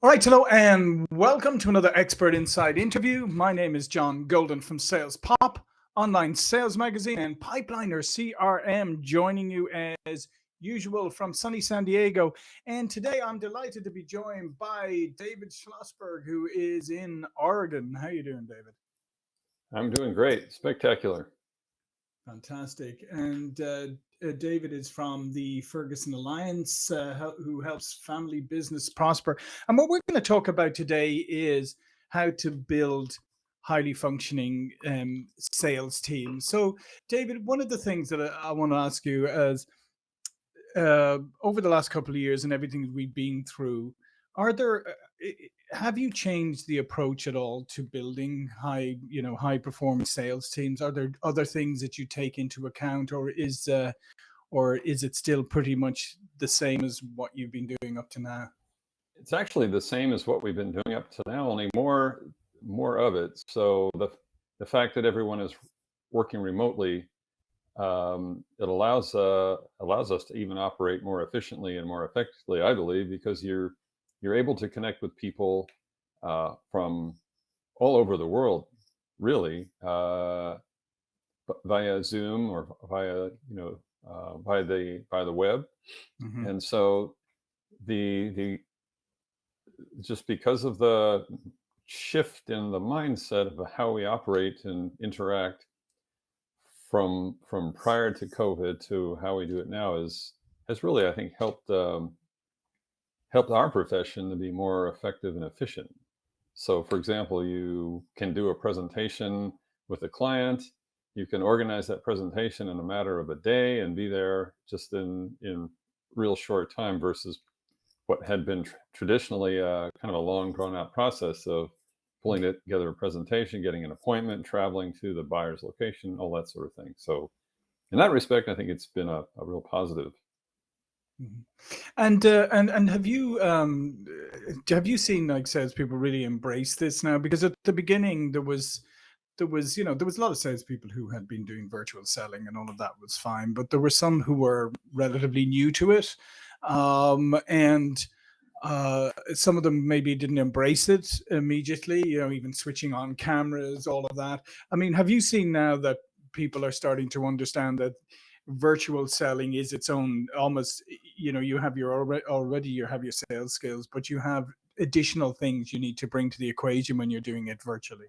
All right, hello, and welcome to another Expert Insight interview. My name is John Golden from Sales Pop, online sales magazine, and Pipeliner CRM, joining you as usual from sunny San Diego. And today I'm delighted to be joined by David Schlossberg, who is in Oregon. How are you doing, David? I'm doing great. Spectacular. Fantastic. And uh, uh, David is from the Ferguson Alliance, uh, who helps family business prosper. And what we're going to talk about today is how to build highly functioning um, sales teams. So, David, one of the things that I, I want to ask you is uh, over the last couple of years and everything we've been through, are there uh, have you changed the approach at all to building high you know high performance sales teams? Are there other things that you take into account or is uh, or is it still pretty much the same as what you've been doing up to now? It's actually the same as what we've been doing up to now only more more of it. So the the fact that everyone is working remotely um, it allows uh, allows us to even operate more efficiently and more effectively i believe because you're you're able to connect with people uh, from all over the world, really, uh, via Zoom or via you know uh, by the by the web, mm-hmm. and so the the just because of the shift in the mindset of how we operate and interact from from prior to COVID to how we do it now is has really I think helped um, helped our profession to be more effective and efficient. So for example, you can do a presentation with a client, you can organize that presentation in a matter of a day and be there just in, in real short time versus what had been tr traditionally uh, kind of a long drawn out process of pulling it together a presentation, getting an appointment, traveling to the buyer's location, all that sort of thing. So in that respect, I think it's been a, a real positive. Mhm. And uh, and and have you um have you seen like salespeople really embrace this now? Because at the beginning there was there was you know there was a lot of salespeople who had been doing virtual selling and all of that was fine, but there were some who were relatively new to it, um, and uh, some of them maybe didn't embrace it immediately. You know, even switching on cameras, all of that. I mean, have you seen now that people are starting to understand that virtual selling is its own almost you know you have your already you have your sales skills but you have additional things you need to bring to the equation when you're doing it virtually.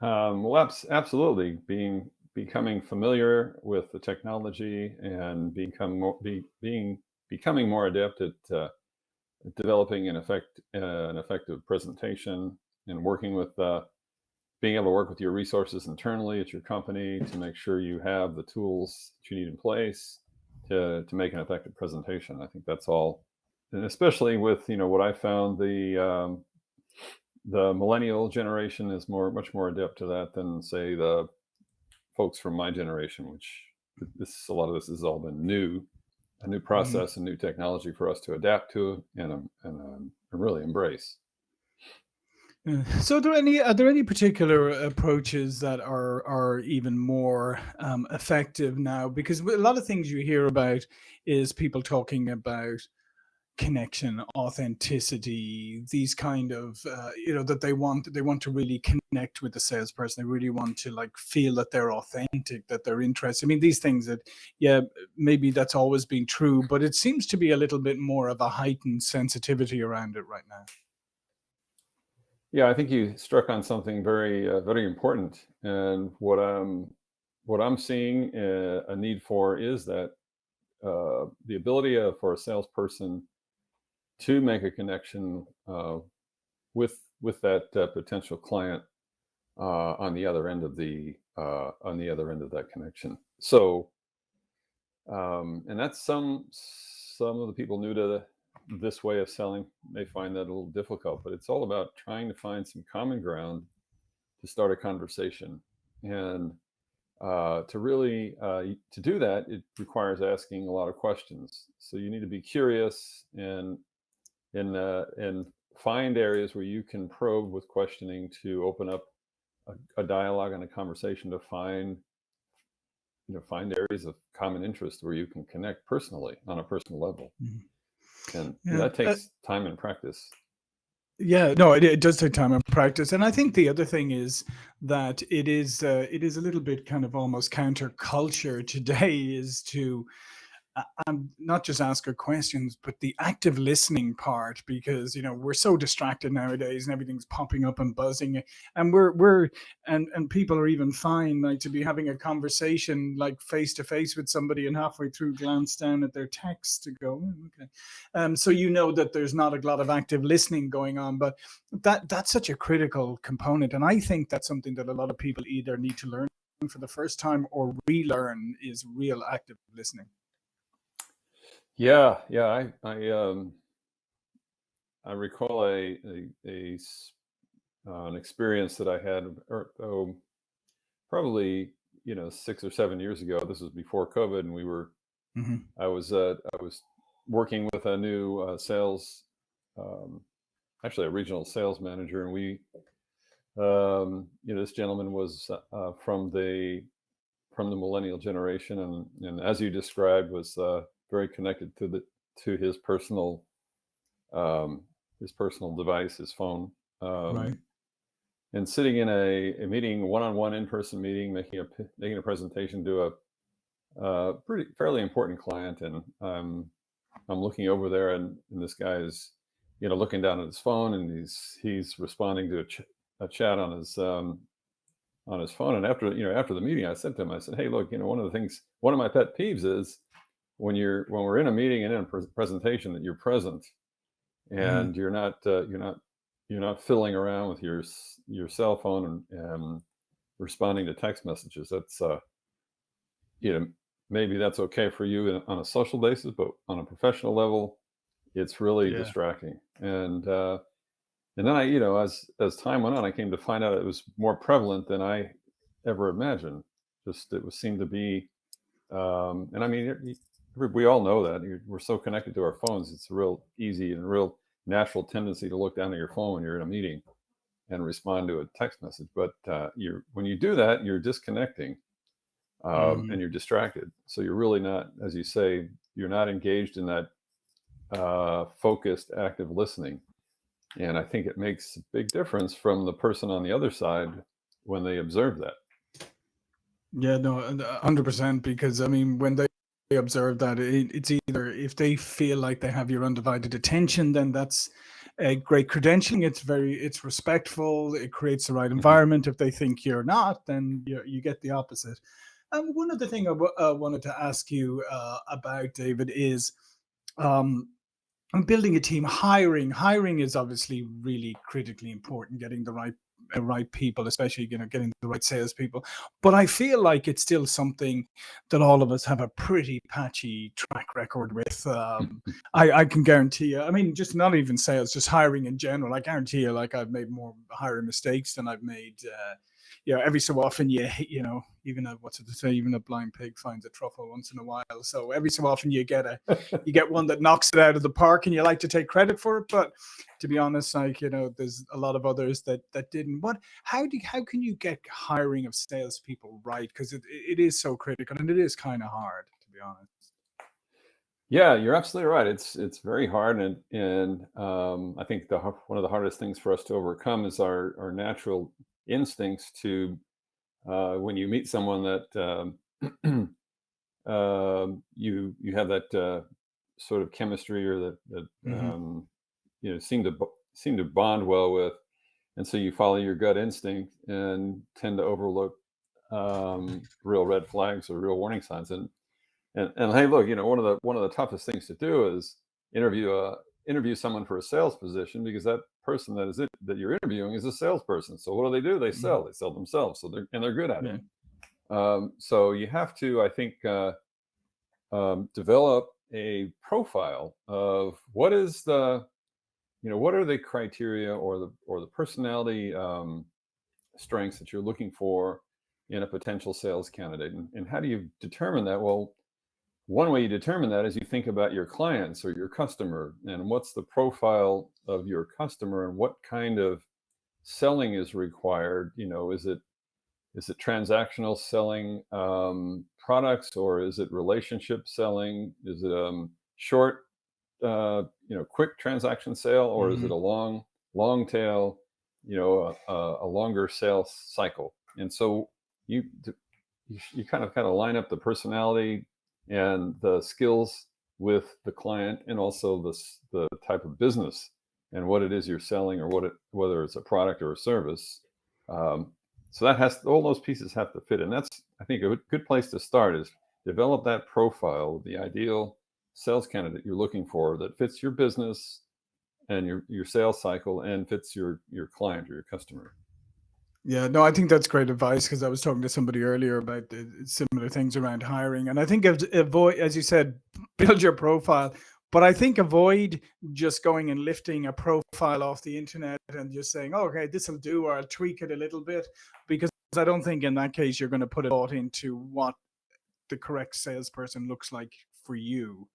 Um, well absolutely. Being becoming familiar with the technology and become more be, being becoming more adept at uh, developing an effect uh, an effective presentation and working with uh, being able to work with your resources internally at your company to make sure you have the tools that you need in place to, to make an effective presentation. I think that's all, and especially with, you know, what I found the, um, the millennial generation is more, much more adept to that than say the folks from my generation, which this, a lot of this has all been new, a new mm-hmm. process and new technology for us to adapt to and, um, and, um, and really embrace. So, are there any are there any particular approaches that are are even more um, effective now? Because a lot of things you hear about is people talking about connection, authenticity, these kind of uh, you know that they want they want to really connect with the salesperson. They really want to like feel that they're authentic, that they're interested. I mean, these things that yeah, maybe that's always been true, but it seems to be a little bit more of a heightened sensitivity around it right now. Yeah, I think you struck on something very, uh, very important. And what I'm, what I'm seeing uh, a need for is that uh, the ability of, for a salesperson to make a connection uh, with with that uh, potential client uh, on the other end of the on the other end of that connection. So, um, and that's some some of the people new to the this way of selling may find that a little difficult, but it's all about trying to find some common ground to start a conversation. And uh, to really uh, to do that, it requires asking a lot of questions. So you need to be curious and and uh, and find areas where you can probe with questioning to open up a, a dialogue and a conversation to find you know find areas of common interest where you can connect personally on a personal level. Mm -hmm. And yeah. that uh takes uh, time and practice. Yeah, no, it, it does take time and practice, and I think the other thing is that it is uh, it is a little bit kind of almost counterculture today is to um, not just ask her questions, but the active listening part, because you know we're so distracted nowadays, and everything's popping up and buzzing, and we're we're and and people are even fine like to be having a conversation like face to face with somebody, and halfway through glance down at their text to go, "Oh, okay, um, so you know that there's not a lot of active listening going on, but that that's such a critical component, and I think that's something that a lot of people either need to learn for the first time or relearn is real active listening. Yeah, yeah. I I um I recall a uh, an experience that I had or, oh, probably you know six or seven years ago. This was before COVID, and we were Mhm. I was uh, I was working with a new uh, sales um, actually a regional sales manager, and we um, you know this gentleman was uh, uh, from the from the millennial generation, and and as you described, was uh, very connected to the to his personal um, his personal device, his phone, um, Right. and sitting in a, a meeting, one-on-one in-person meeting, making a making a presentation to a uh, pretty fairly important client, and um, I'm looking over there, and, and this guy is, you know, looking down at his phone, and he's he's responding to a, ch- a chat on his um, on his phone. And after you know after the meeting, I said to him, I said, "Hey, look, you know, one of the things, one of my pet peeves is when you're when we're in a meeting and in a pres presentation that you're present Mhm. and you're not uh, you're not you're not fiddling around with your your cell phone and, and responding to text messages. That's uh, you know maybe that's okay for you in, on a social basis, but on a professional level, it's really Yeah. distracting. And uh, and then I you know as as time went on, I came to find out it was more prevalent than I ever imagined. Just it was seemed to be um, and I mean, we all know that we're so connected to our phones. It's a real easy and real natural tendency to look down at your phone when you're in a meeting and respond to a text message. But uh, you're when you do that, you're disconnecting um, and Mhm. you're distracted. So you're really not, as you say, you're not engaged in that uh, focused, active listening. And I think it makes a big difference from the person on the other side when they observe that. Yeah, no, uh, 100% because I mean, when they observe that it, it's either if they feel like they have your undivided attention, then that's a great credentialing. It's very, it's respectful. It creates the right Mhm. environment. If they think you're not, then you you get the opposite. And one other thing I w- uh, wanted to ask you uh, about, David, is um, building a team hiring hiring is obviously really critically important getting the right right people especially you know getting the right salespeople. But i feel like it's still something that all of us have a pretty patchy track record with um i i can guarantee you i mean just not even sales just hiring in general. I guarantee you like i've made more hiring mistakes than i've made uh you know, every so often you you know, even a what's it to say, even a blind pig finds a truffle once in a while. So every so often you get a you get one that knocks it out of the park and you like to take credit for it. But to be honest, like, you know, there's a lot of others that that didn't. What how do how can you get hiring of salespeople right? Because it, it is so critical and it is kind of hard, to be honest. Yeah, you're absolutely right. It's it's very hard, and and um, I think the one of the hardest things for us to overcome is our our natural instincts to uh, when you meet someone that um, um, you you have that uh, sort of chemistry or that that hmm um, you know seem to seem to bond well with, and so you follow your gut instinct and tend to overlook um, real red flags or real warning signs. And and and hey, look, you know, one of the one of the toughest things to do is interview a interview someone for a sales position because that person that is it that you're interviewing is a salesperson. So what do they do? They hmm sell. They sell themselves. So they're and they're good at it. Um, so you have to, I think, uh, um, develop a profile of what is the, you know, what are the criteria or the or the personality um, strengths that you're looking for in a potential sales candidate, and, and how do you determine that? Well, one way you determine that is you think about your clients or your customer and what's the profile of your customer and what kind of selling is required. You know, is it is it transactional selling um, products or is it relationship selling? Is it um, short, uh, you know, quick transaction sale or is it hmm a long? long tail, you know, a, a longer sales cycle. And so you, you, you kind of kind of line up the personality and the skills with the client and also the, the type of business and what it is you're selling or what it, whether it's a product or a service. Um, so that has all those pieces have to fit. And that's, I think, a good place to start is develop that profile, the ideal sales candidate you're looking for that fits your business and your, your sales cycle and fits your, your client or your customer. Yeah, no, I think that's great advice because I was talking to somebody earlier about similar things around hiring. And I think avoid, as you said, build your profile. But I think avoid just going and lifting a profile off the internet and just saying, oh, okay, this will do, or I'll tweak it a little bit. Because I don't think in that case you're going to put a thought into what the correct salesperson looks like for you.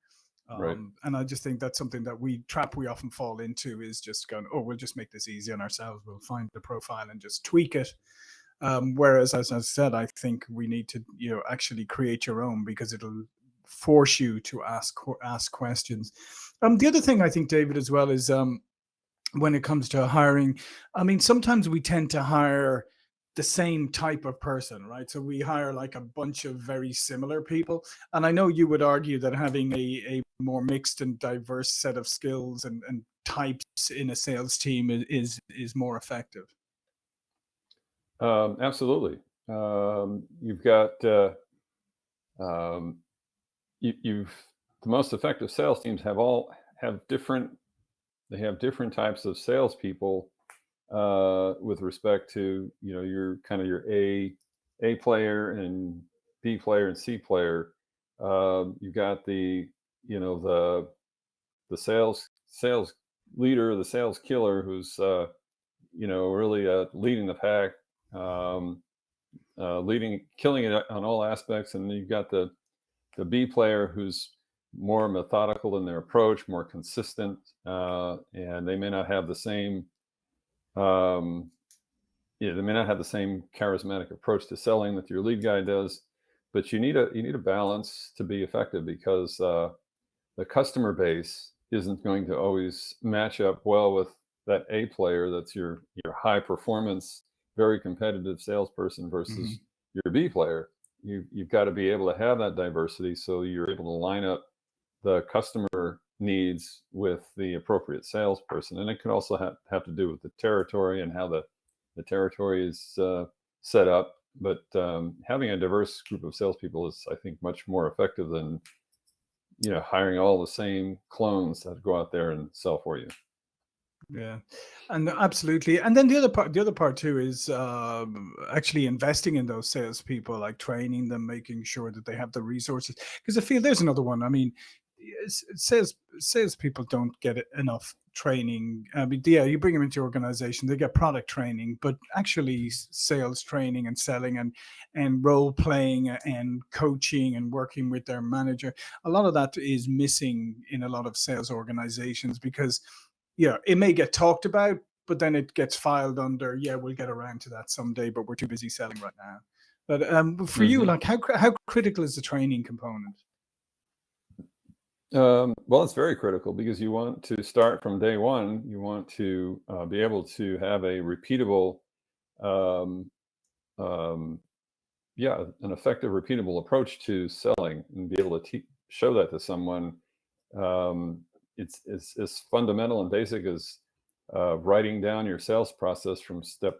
Um, right. And I just think that's something that we trap we often fall into is just going, oh, we'll just make this easy on ourselves. We'll find the profile and just tweak it. Um, whereas, as I said, I think we need to, you know, actually create your own because it'll force you to ask ask questions. Um, the other thing I think, David, as well is um, when it comes to hiring. I mean, sometimes we tend to hire the same type of person, right? So we hire like a bunch of very similar people. And I know you would argue that having a, a more mixed and diverse set of skills and, and types in a sales team is, is more effective. Um, absolutely. Um, you've got, uh, um, you, you've, the most effective sales teams have all, have different, they have different types of salespeople uh, with respect to you know your kind of your A A player and B player and C player. Um, you've got the you know the the sales sales leader, the sales killer, who's uh, you know really uh, leading the pack, um, uh, leading killing it on all aspects, and you've got the the B player who's more methodical in their approach, more consistent, uh, and they may not have the same um, yeah, they may not have the same charismatic approach to selling that your lead guy does, but you need a you need a balance to be effective because uh, the customer base isn't going to always match up well with that A player that's your your high performance, very competitive salesperson versus mm -hmm. your B player. You you've got to be able to have that diversity so you're able to line up the customer needs with the appropriate salesperson. And it could also have, have to do with the territory and how the, the territory is uh, set up. But um, having a diverse group of salespeople is, I think, much more effective than you know hiring all the same clones that go out there and sell for you. Yeah, and absolutely. And then the other part, the other part too, is um, actually investing in those salespeople, like training them, making sure that they have the resources. Because I feel there's another one. I mean, sales salespeople don't get enough training. I mean, yeah, you bring them into your organization, they get product training, but actually sales training and selling and and role playing and coaching and working with their manager, a lot of that is missing in a lot of sales organizations because, yeah, it may get talked about, but then it gets filed under, yeah, we'll get around to that someday, but we're too busy selling right now. But um, for mm -hmm. you, mm-hmm. like how how critical is the training component? Um, well, it's very critical because you want to start from day one. You want to uh, be able to have a repeatable, um, um, yeah, an effective, repeatable approach to selling and be able to show that to someone. Um, it's, it's as fundamental and basic as uh, writing down your sales process from step,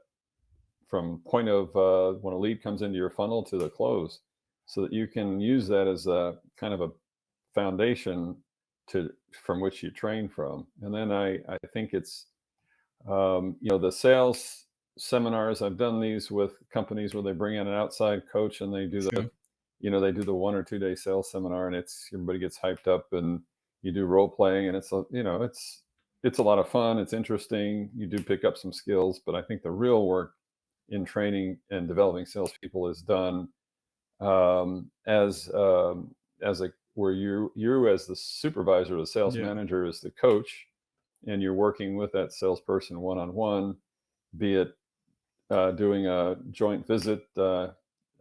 from point of uh, when a lead comes into your funnel to the close so that you can use that as a kind of a foundation to from which you train from. And then I, I think it's, um, you know, the sales seminars, I've done these with companies where they bring in an outside coach and they do the, sure. you know, they do the one or two day sales seminar and it's, everybody gets hyped up and you do role playing and it's, a, you know, it's, it's a lot of fun. It's interesting. You do pick up some skills, but I think the real work in training and developing salespeople is done um, as um, as a where you you as the supervisor, the sales yeah. manager, is the coach, and you're working with that salesperson one on one, be it uh, doing a joint visit, uh,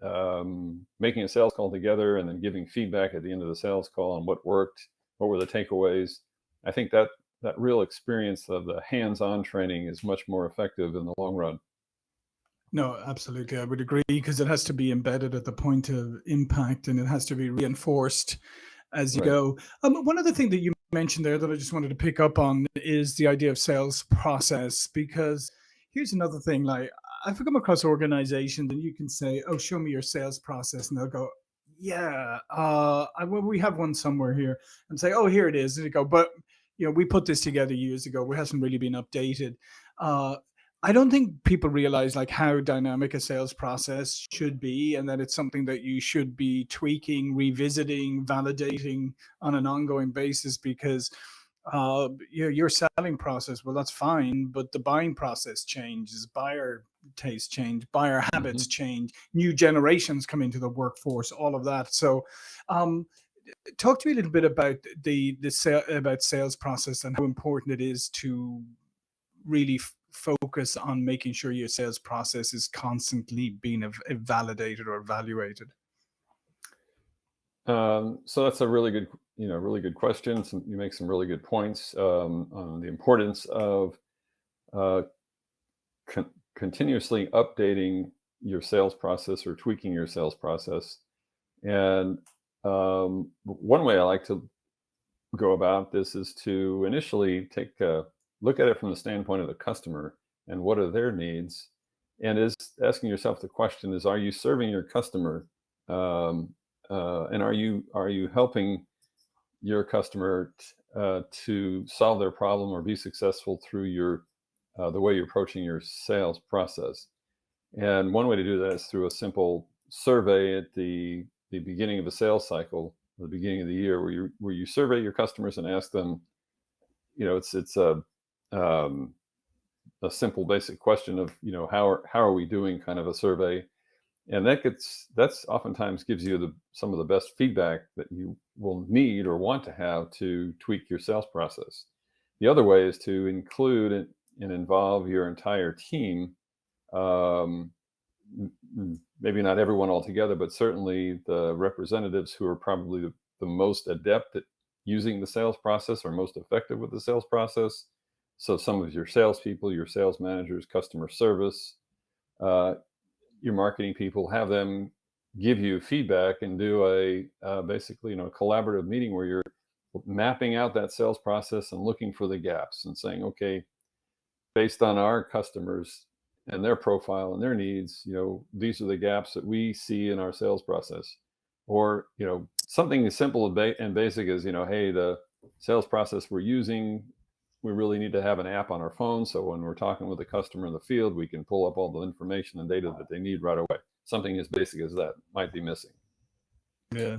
um, making a sales call together, and then giving feedback at the end of the sales call on what worked, what were the takeaways. I think that that real experience of the hands-on training is much more effective in the long run. No, absolutely. I would agree because it has to be embedded at the point of impact and it has to be reinforced as you Right. go. Um, one other thing that you mentioned there that I just wanted to pick up on is the idea of sales process. Because here's another thing: like I've come across organizations, and you can say, "Oh, show me your sales process," and they'll go, "Yeah, uh, I, well, we have one somewhere here," and say, "Oh, here it is," and they go, "But you know, we put this together years ago. It hasn't really been updated." Uh, I don't think people realize like how dynamic a sales process should be, and that it's something that you should be tweaking, revisiting, validating on an ongoing basis. Because uh, your your selling process, well, that's fine, but the buying process changes, buyer tastes change, buyer habits hmm change, new generations come into the workforce, all of that. So, um, talk to me a little bit about the the sale, about sales process and how important it is to really focus on making sure your sales process is constantly being validated or evaluated. Um, so that's a really good, you know, really good question. Some, you make some really good points um, on the importance of uh, con- continuously updating your sales process or tweaking your sales process. And um, one way I like to go about this is to initially take a look at it from the standpoint of the customer and what are their needs and is asking yourself the question is are you serving your customer um, uh, and are you are you helping your customer uh, to solve their problem or be successful through your uh, the way you're approaching your sales process? And one way to do that is through a simple survey at the the beginning of a sales cycle the beginning of the year where you where you survey your customers and ask them you know it's it's a um, a simple basic question of you know how are how are we doing kind of a survey and that gets that's oftentimes gives you the some of the best feedback that you will need or want to have to tweak your sales process the other way is to include and involve your entire team um, maybe not everyone altogether, but certainly the representatives who are probably the, the most adept at using the sales process or most effective with the sales process. So some of your salespeople, your sales managers, customer service, uh, your marketing people, have them give you feedback and do a uh, basically you know a collaborative meeting where you're mapping out that sales process and looking for the gaps and saying, okay, based on our customers and their profile and their needs, you know, these are the gaps that we see in our sales process. Or, you know, something as simple and and basic as, you know, hey, the sales process we're using, we really need to have an app on our phone. So when we're talking with a customer in the field, we can pull up all the information and data that they need right away. Something as basic as that might be missing. Yeah.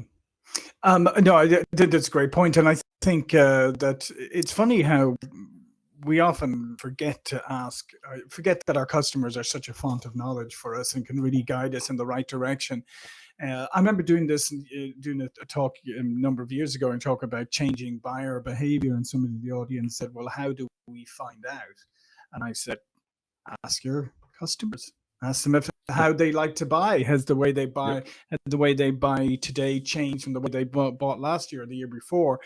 Um, no, I that's a great point, and I think uh, that it's funny how we often forget to ask, uh, forget that our customers are such a font of knowledge for us and can really guide us in the right direction. Uh, I remember doing this, uh, doing a, a talk a number of years ago and talk about changing buyer behavior, and somebody in the audience said, "Well, how do we find out?" And I said, ask your customers ask them if how they like to buy has the way they buy Yep. has the way they buy today changed from the way they bought, bought last year or the year before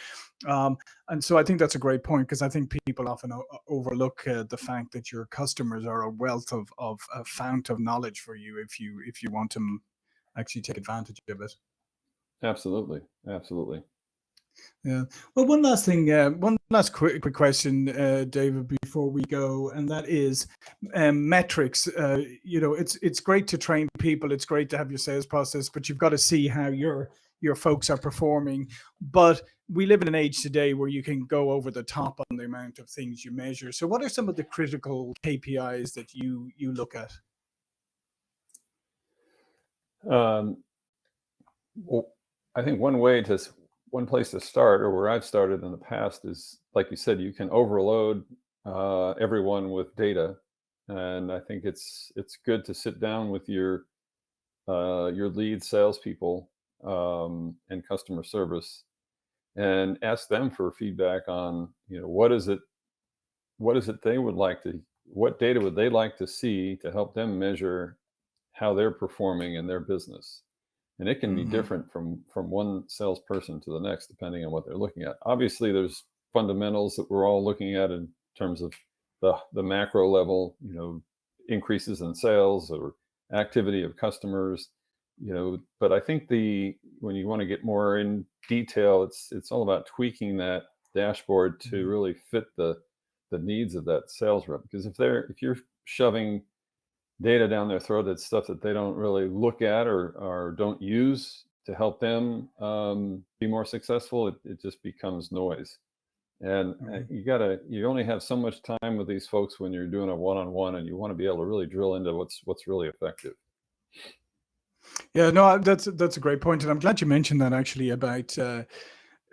um, and so i think that's a great point because i think people often o- overlook uh, the fact that your customers are a wealth of, of a fount of knowledge for you if you if you want to actually take advantage of it Absolutely. Absolutely. Yeah. Well, one last thing, uh, one last quick, quick question, uh, David, before we go, and that is um, metrics. Uh, you know, it's it's great to train people. It's great to have your sales process, but you've got to see how your your folks are performing. But we live in an age today where you can go over the top on the amount of things you measure. So, what are some of the critical KPIs that you you look at? Um, well, I think one way to one place to start, or where I've started in the past, is like you said, you can overload uh, everyone with data, and I think it's it's good to sit down with your uh, your lead salespeople um, and customer service and ask them for feedback on you know what is it what is it they would like to what data would they like to see to help them measure how they're performing in their business and it can be hmm different from from one salesperson to the next depending on what they're looking at obviously there's fundamentals that we're all looking at in terms of the, the macro level, you know, increases in sales or activity of customers, you know, but I think the, when you want to get more in detail, it's, it's all about tweaking that dashboard to Mhm. really fit the, the needs of that sales rep. Because if they're, if you're shoving data down their throat, that's stuff that they don't really look at or, or don't use to help them um, be more successful, it, it just becomes noise. And uh, you gotta, you only have so much time with these folks when you're doing a one-on-one and you want to be able to really drill into what's, what's really effective. Yeah, no, that's that's a great point, and I'm glad you mentioned that actually about uh,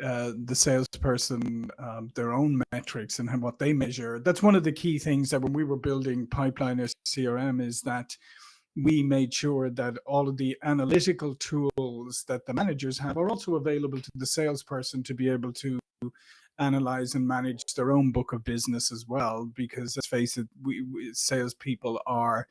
uh, the salesperson, um, their own metrics and what they measure. That's one of the key things that when we were building Pipeliner CRM is that we made sure that all of the analytical tools that the managers have are also available to the salesperson to be able to analyze and manage their own book of business as well. Because let's face it, we, we salespeople are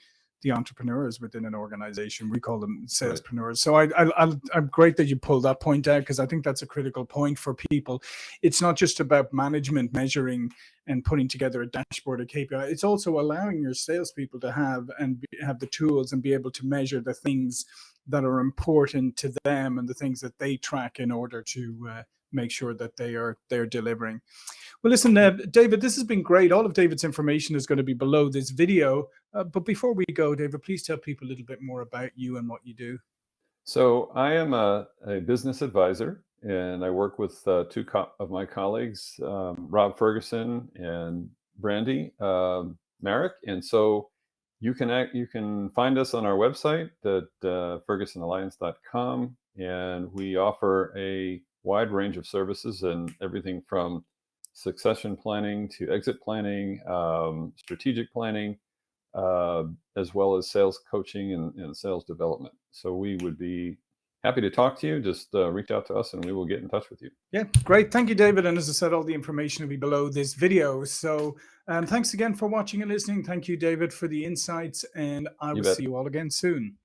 the entrepreneurs within an organization. We call them salespreneurs. So I, I, I, I'm great that you pulled that point out because I think that's a critical point for people. It's not just about management measuring and putting together a dashboard of KPI. It's also allowing your salespeople to have and be, have the tools and be able to measure the things that are important to them and the things that they track in order to uh, make sure that they are they're delivering. Well, listen, uh, David, this has been great. All of David's information is going to be below this video. Uh, but before we go, David, please tell people a little bit more about you and what you do. So I am a, a business advisor and I work with uh, two of my colleagues, um, Rob Ferguson and Brandy um, Merrick. And so you can act, you can find us on our website at uh, fergusonalliance.com and we offer a wide range of services and everything from succession planning to exit planning, um, strategic planning, uh, as well as sales coaching and, and sales development. So we would be happy to talk to you. Just uh, reach out to us and we will get in touch with you. Yeah, great. Thank you, David. And as I said, all the information will be below this video. So um, thanks again for watching and listening. Thank you, David, for the insights. And I You will bet. see you all again soon.